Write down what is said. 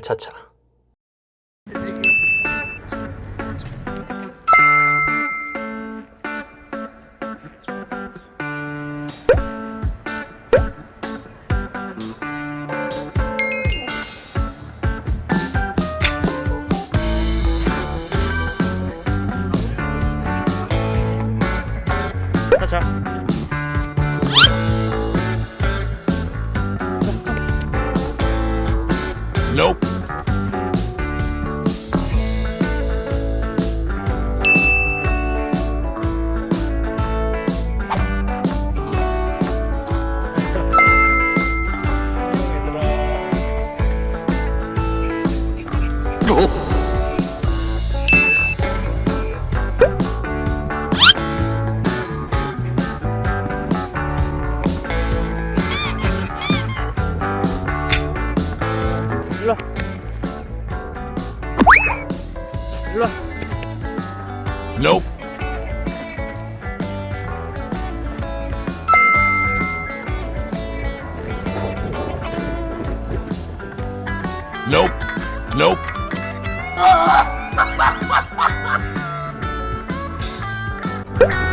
차차. 차차 Nope. 일 luôn. Đi luôn. Nope. Nope. Nope. Ah!